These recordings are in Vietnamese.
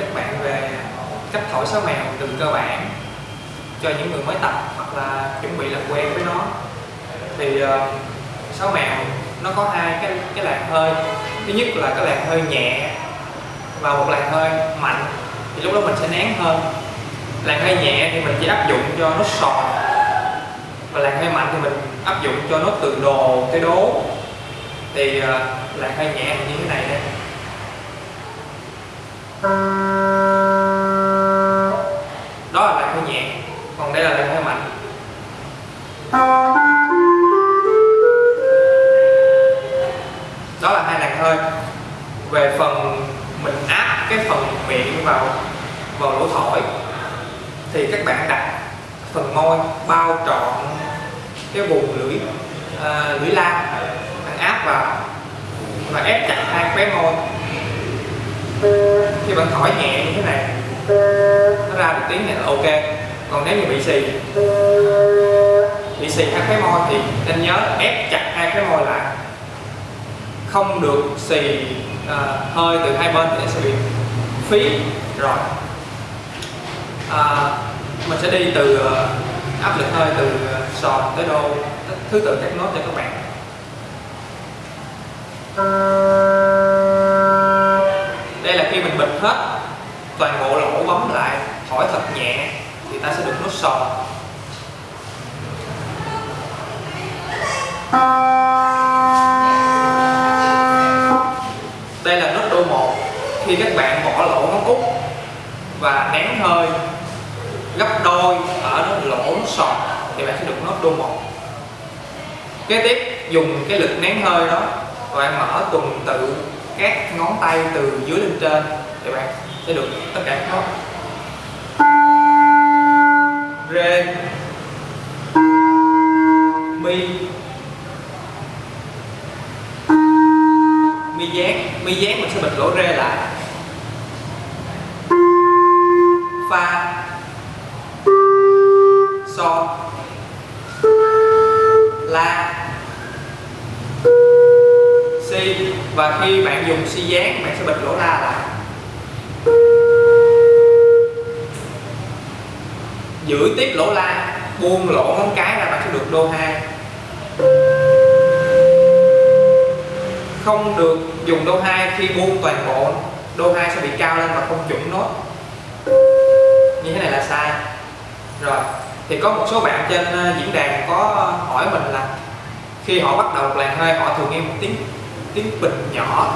các bạn về cách thổi sáo mèo từ cơ bản cho những người mới tập hoặc là chuẩn bị làm quen với nó. Thì uh, mèo nó có hai cái cái làn hơi. Thứ nhất là cái làn hơi nhẹ và một làn hơi mạnh thì lúc đó mình sẽ nén hơn làn hơi nhẹ thì mình chỉ áp dụng cho nốt sòn và làn hơi mạnh thì mình áp dụng cho nốt từ đồ tới đố. Thì uh, làn hơi nhẹ như thế này đây đó là làn hơi nhẹ còn đây là làn hơi mạnh. Đó là hai làn hơi. Về phần mình áp cái phần miệng vào vào lỗ thổi thì các bạn đặt phần môi bao trọn cái vùng lưỡi à, lưỡi lam bạn áp vào và ép chặt hai khóe môi khi bạn thổi nhẹ như thế này. Nó ra được tiếng này là ok. Còn nếu như bị xì bị xì hai cái môi thì nên nhớ ép chặt hai cái môi lại. Không được xì uh, hơi từ hai bên thì nó sẽ bị phí rồi. À, mình sẽ đi từ uh, áp lực hơi từ à, sòn tới đô thứ tự các nốt cho các bạn. uh, hết, toàn bộ lỗ bấm lại thổi thật nhẹ, thì ta sẽ được nốt sòn đây là nốt đô một, khi các bạn bỏ lỗ ngón út và nén hơi, gấp đôi ở lỗ sòn thì bạn sẽ được nốt đô một. kế tiếp, dùng cái lực nén hơi đó và bạn mở tuần tự các ngón tay từ dưới lên trên các bạn sẽ được tất cả các nốt rê. Mi. Mi dán mi dán mình sẽ bịt lỗ rê lại. Fa sol la. Si. Và khi bạn dùng si dán, bạn sẽ bịt lỗ la lại. Giữ tiếp lỗ la, buông lỗ ngón cái ra bạn sẽ được đô 2 không được dùng đô 2 khi buông toàn bộ đô 2 sẽ bị cao lên và không chuẩn nốt. Như thế này là sai. Rồi, thì có một số bạn trên ờ, diễn đàn có hỏi mình là khi họ bắt đầu một làn hơi, họ thường nghe một tiếng tiếng bình nhỏ.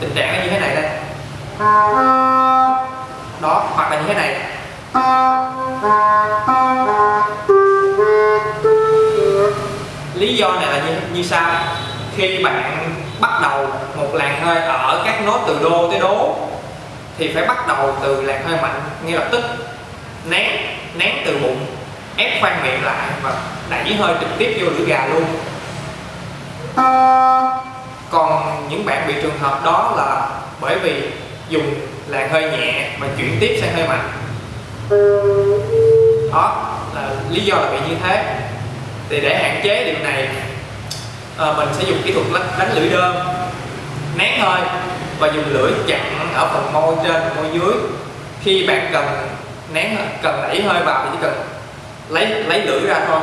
Tình trạng như thế này đây. Đó, hoặc là như thế này lý do này là như, như sau. Khi bạn bắt đầu một làn hơi ở các nốt từ đô tới đố thì phải bắt đầu từ làn hơi mạnh ngay lập tức. Nén nén từ bụng ép khoang miệng lại và đẩy hơi trực tiếp vô lưỡi gà luôn. Còn những bạn bị trường hợp đó là bởi vì dùng làn hơi nhẹ mà chuyển tiếp sang hơi mạnh đó là lý do là bị như thế. Thì để hạn chế điều này à, mình sẽ dùng kỹ thuật đánh lưỡi đơn nén hơi và dùng lưỡi chặn ở phần môi trên môi dưới. Khi bạn cần nén cần đẩy hơi vào thì chỉ cần lấy lấy lưỡi ra thôi.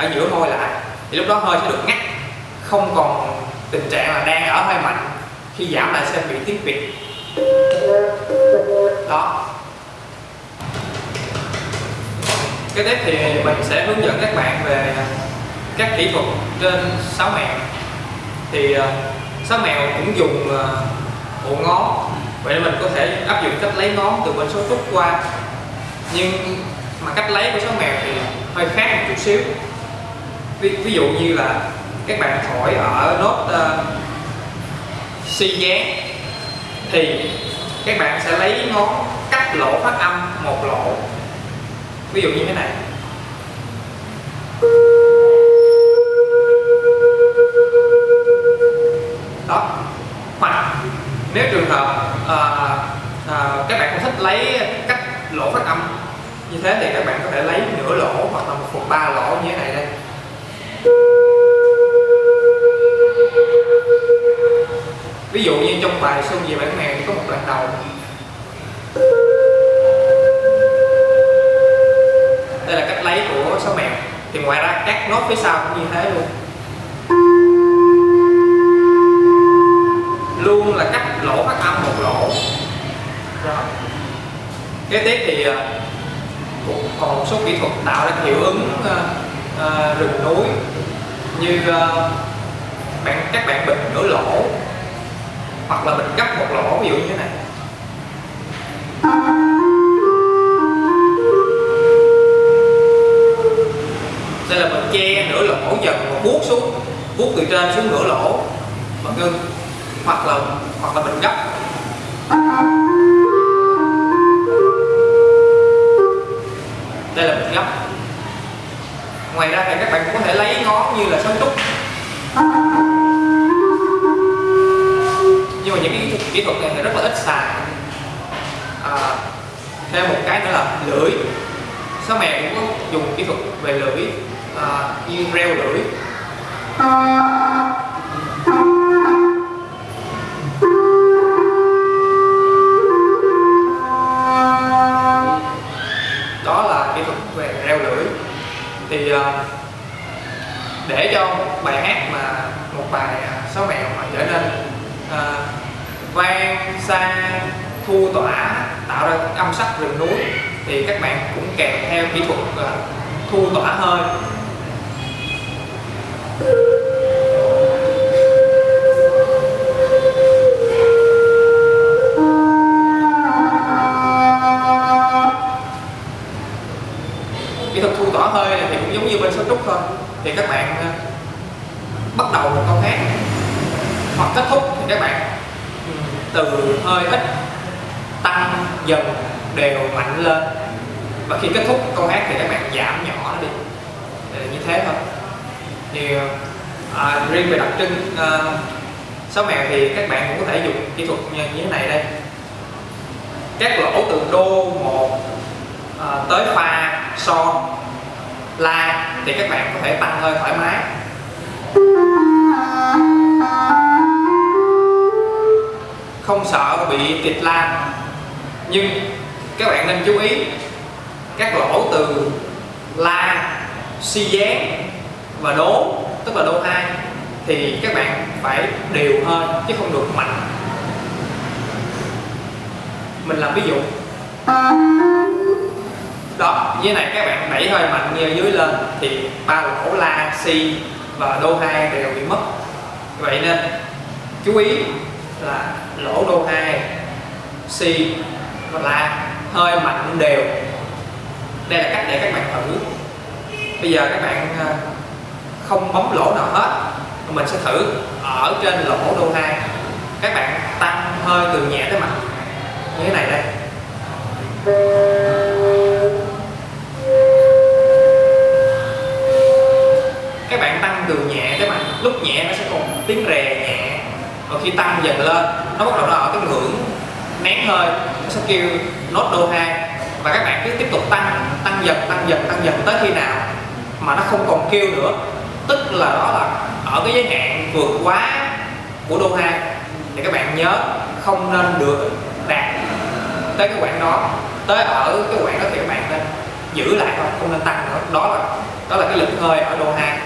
Ở giữa môi lại, thì lúc đó hơi sẽ được ngắt. Không còn tình trạng là đang ở hơi mạnh khi giảm lại sẽ bị tiết việt đó. Cái tiếp thì mình sẽ hướng dẫn các bạn về các kỹ thuật trên sáu mèo. Thì ờ, sáu mèo cũng dùng ờ, bộ ngón. Vậy nên mình có thể áp dụng cách lấy ngón từ bên số túc qua. Nhưng mà cách lấy của sáu mèo thì hơi khác một chút xíu ví, ví dụ như là các bạn thổi ở nốt uh, si dán thì các bạn sẽ lấy ngón cắt lỗ phát âm một lỗ. Ví dụ như thế này. Đó. Hoặc nếu trường hợp uh, uh, các bạn không thích lấy cắt lỗ phát âm như thế thì các bạn có thể lấy nửa lỗ hoặc là một phần ba lỗ như thế này đây. Ví dụ như trong bài xuân về bản mèo thì có một đoạn đầu. Đây là cách lấy của sáu mèo. Thì ngoài ra các nốt phía sau cũng như thế luôn. Luôn là cắt lỗ phát âm một lỗ. Đó. kế tiếp thì à, cũng còn một số kỹ thuật tạo ra hiệu ứng uh, uh, rừng núi như uh, bạn các bạn bịt nửa lỗ hoặc là mình gấp một lỗ, ví dụ như thế này. Đây là mình che nửa lỗ dần và buốt xuống buốt từ trên xuống nửa lỗ và ngưng hoặc là hoặc là mình gấp. Đây là mình gấp. Ngoài ra thì các bạn cũng có thể lấy ngón như là sống trúc những cái kỹ thuật này thì rất là ít xài. À, thêm một cái nữa là lưỡi số mẹ cũng có dùng kỹ thuật về lưỡi à, như reo lưỡi đó là kỹ thuật về reo lưỡi thì à, để cho bài hát mà một bài à, sáu mèo mà trở nên à, vang sang thu tỏa, tạo ra âm sắc rừng núi, thì các bạn cũng kèm theo kỹ thuật à, thu tỏa hơi. Kỹ thuật thu tỏa hơi này thì cũng giống như bên số trúc thôi. Thì các bạn à, bắt đầu một câu hát hoặc kết thúc thì các bạn từ hơi ít tăng dần đều mạnh lên. Và khi kết thúc câu hát thì các bạn giảm nhỏ nó đi. Để như thế thôi. Thì à, riêng về đặc trưng à, sáu mèo thì các bạn cũng có thể dùng kỹ thuật như, như thế này đây. Các lỗ từ đô một à, tới pha son la thì các bạn có thể tăng hơi thoải mái. Không sợ bị kịch lan. Nhưng các bạn nên chú ý, các lỗ từ la, si dán và đố, tức là đố hai thì các bạn phải đều hơn chứ không được mạnh. Mình làm ví dụ. Đó, như này, các bạn đẩy hơi mạnh như dưới lên thì ba lỗ la, si và đô hai đều bị mất. Vậy nên chú ý là lỗ đô 2 si và la, hơi mạnh đều. Đây là cách để các bạn thử. Bây giờ các bạn ờ, không bấm lỗ nào hết mình sẽ thử ở trên lỗ đô 2 các bạn tăng hơi từ nhẹ tới mạnh. Như thế này đây. Các bạn tăng từ nhẹ tới mạnh, lúc nhẹ nó sẽ còn tiếng rè nhẹ và khi tăng dần lên, nó bắt đầu nó ở cái ngưỡng nén hơi, nó sẽ kêu nốt đô 2 và các bạn cứ tiếp tục tăng tăng dần tăng dần tăng dần tới khi nào mà nó không còn kêu nữa. Tức là đó là ở cái giới hạn vượt quá của đô 2 thì các bạn nhớ không nên được đạt tới cái quãng đó, tới ở cái quãng đó thì các bạn nên giữ lại thôi, không nên tăng nữa. Đó là đó là cái lực hơi ở đô 2